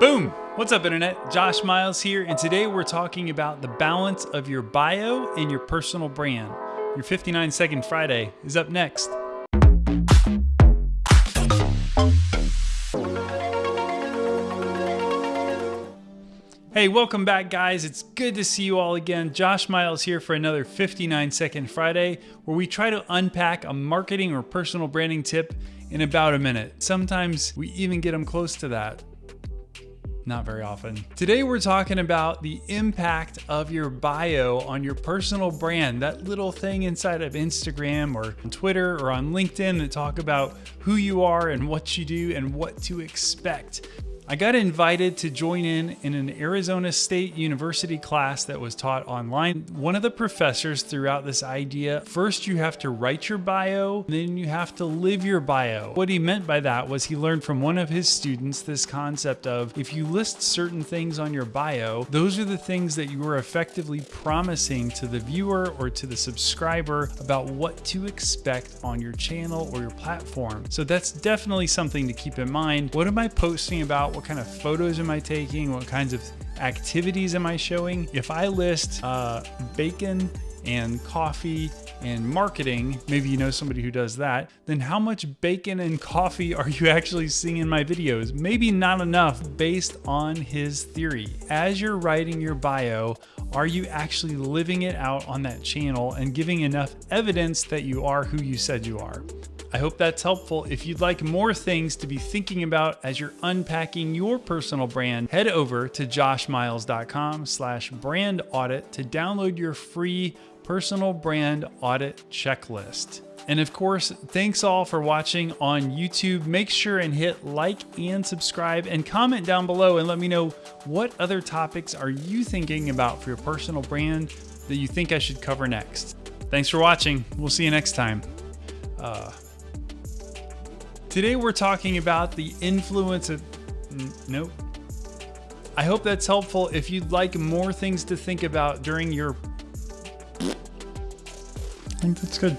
Boom! What's up, Internet? Josh Miles here, and today we're talking about the balance of your bio and your personal brand. Your 59 Second Friday is up next. Hey, welcome back, guys. It's good to see you all again. Josh Miles here for another 59 Second Friday, where we try to unpack a marketing or personal branding tip in about a minute. Sometimes we even get them close to that. Not very often. Today we're talking about the impact of your bio on your personal brand, that little thing inside of Instagram or Twitter or on LinkedIn that talk about who you are and what you do and what to expect. I got invited to join in in an Arizona State University class that was taught online. One of the professors threw out this idea, first you have to write your bio, then you have to live your bio. What he meant by that was he learned from one of his students this concept of if you list certain things on your bio, those are the things that you are effectively promising to the viewer or to the subscriber about what to expect on your channel or your platform. So that's definitely something to keep in mind. What am I posting about? What kind of photos am I taking? What kinds of activities am I showing? If I list uh, bacon and coffee and marketing, maybe you know somebody who does that, then how much bacon and coffee are you actually seeing in my videos? Maybe not enough based on his theory. As you're writing your bio, are you actually living it out on that channel and giving enough evidence that you are who you said you are? I hope that's helpful. If you'd like more things to be thinking about as you're unpacking your personal brand, head over to joshmiles.com slash brand audit to download your free personal brand audit checklist. And of course, thanks all for watching on YouTube. Make sure and hit like and subscribe and comment down below and let me know what other topics are you thinking about for your personal brand that you think I should cover next. Thanks for watching. We'll see you next time. Uh, Today we're talking about the influence of, nope. I hope that's helpful. If you'd like more things to think about during your, I think that's good.